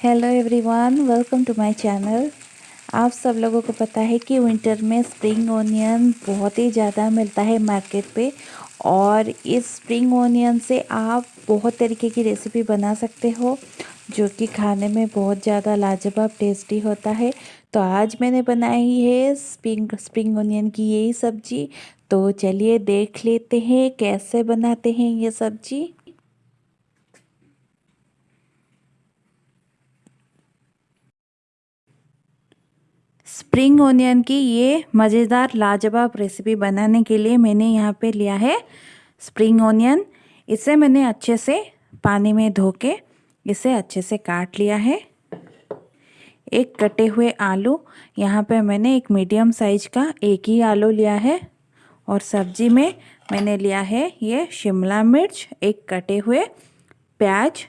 Hello everyone welcome to my channel आप सब लोगों को पता है कि विंटर में स्प्रिंग ओनियन बहुत ही ज़्यादा मिलता है मार्केट पे और इस स्प्रिंग ओनियन से आप बहुत तरीके की रेसिपी बना सकते हो, जो कि खाने में बहुत ज़्यादा लाजवाब टेस्टी होता है। तो आज मैंने बनाई है स्प्रिंग स्प्रिंग ओनियन की यही सब्ज़ी। तो चलिए देख लेते हैं कैसे बनाते हैं ये सब्ज़ी। स्प्रिंग ओनियन की ये मज़ेदार लाजवाब रेसिपी बनाने के लिए मैंने यहाँ पे लिया है स्प्रिंग ओनियन इसे मैंने अच्छे से पानी में धो के इसे अच्छे से काट लिया है। एक कटे हुए आलू, यहाँ पे मैंने एक मीडियम साइज़ का एक ही आलू लिया है और सब्ज़ी में मैंने लिया है ये शिमला मिर्च, एक कटे हुए प्याज,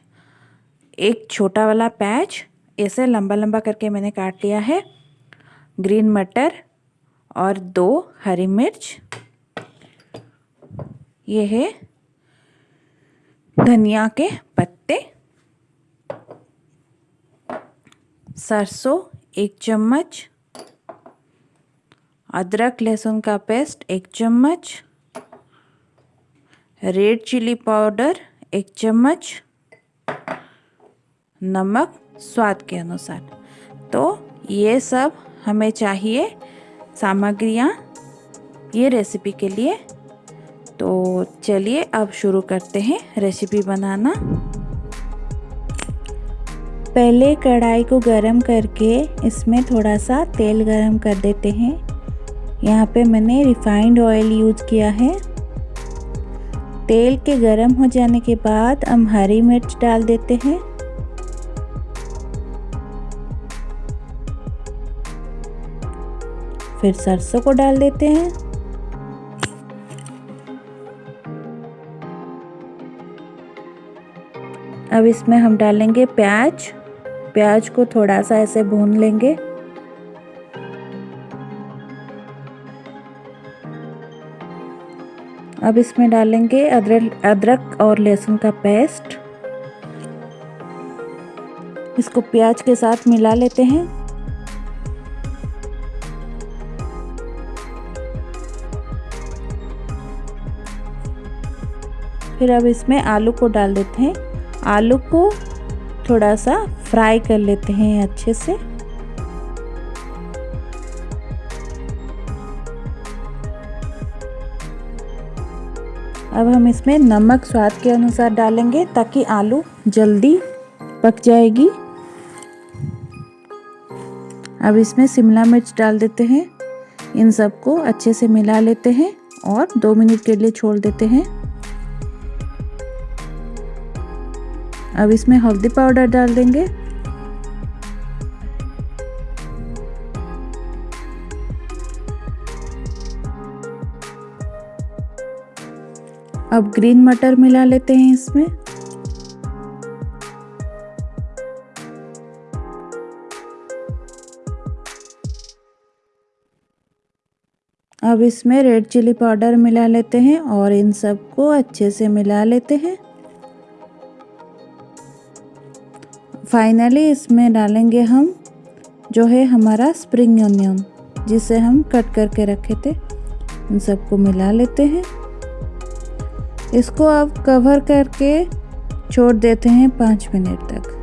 एक छोटा वाला प्याज, इसे लंबा लंबा करके मैंने काट लिया है। ग्रीन मटर और दो हरी मिर्च। ये है धनिया के पत्ते। सरसों एक चम्मच। अदरक लहसुन का पेस्ट एक चम्मच। रेड चिली पाउडर एक चम्मच। नमक स्वाद के अनुसार। तो ये सब हमें चाहिए सामग्रियाँ ये रेसिपी के लिए। तो चलिए अब शुरू करते हैं रेसिपी बनाना। पहले कढ़ाई को गरम करके इसमें थोड़ा सा तेल गरम कर देते हैं। यहाँ पे मैंने रिफाइंड ऑयल यूज़ किया है। तेल के गरम हो जाने के बाद हम हरी मिर्च डाल देते हैं। फिर सरसों को डाल देते हैं। अब इसमें हम डालेंगे प्याज। प्याज को थोड़ा सा ऐसे भून लेंगे। अब इसमें डालेंगे अदरक अदरक और लहसुन का पेस्ट। इसको प्याज के साथ मिला लेते हैं। फिर अब इसमें आलू को डाल देते हैं। आलू को थोड़ा सा फ्राई कर लेते हैं अच्छे से। अब हम इसमें नमक स्वाद के अनुसार डालेंगे ताकि आलू जल्दी पक जाएगी। अब इसमें शिमला मिर्च डाल देते हैं। इन सबको अच्छे से मिला लेते हैं और दो मिनट के लिए छोड़ देते हैं। अब इसमें हल्दी पाउडर डाल देंगे। अब ग्रीन मटर मिला लेते हैं इसमें। अब इसमें रेड चिली पाउडर मिला लेते हैं और इन सबको अच्छे से मिला लेते हैं। फाइनली इसमें डालेंगे हम जो है हमारा स्प्रिंग ऑनियन जिसे हम कट करके रखे थे। उन सबको मिला लेते हैं। इसको अब कवर करके छोड़ देते हैं पाँच मिनट तक।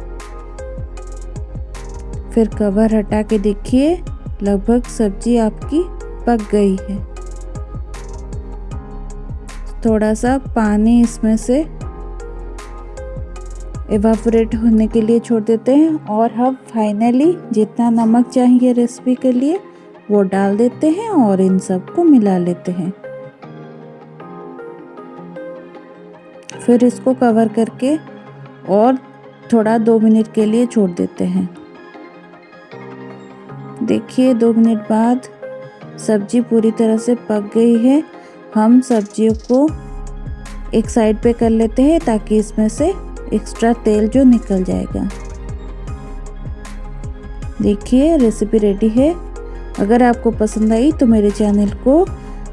फिर कवर हटा के देखिए, लगभग सब्ज़ी आपकी पक गई है। थोड़ा सा पानी इसमें से एवापोरेट होने के लिए छोड़ देते हैं और हम फाइनली जितना नमक चाहिए रेसिपी के लिए, वो डाल देते हैं और इन सबको मिला लेते हैं। फिर इसको कवर करके और थोड़ा दो मिनट के लिए छोड़ देते हैं। देखिए, दो मिनट बाद सब्ज़ी पूरी तरह से पक गई है। हम सब्जियों को एक साइड पे कर लेते हैं ताकि इसमें से एक्स्ट्रा तेल जो निकल जाएगा। देखिए रेसिपी रेडी है। अगर आपको पसंद आई तो मेरे चैनल को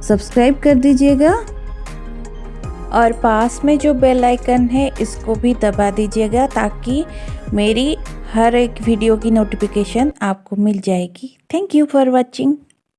सब्सक्राइब कर दीजिएगा। और पास में जो बेल आइकन है, इसको भी दबा दीजिएगा ताकि मेरी हर एक वीडियो की नोटिफिकेशन आपको मिल जाएगी। Thank you for watching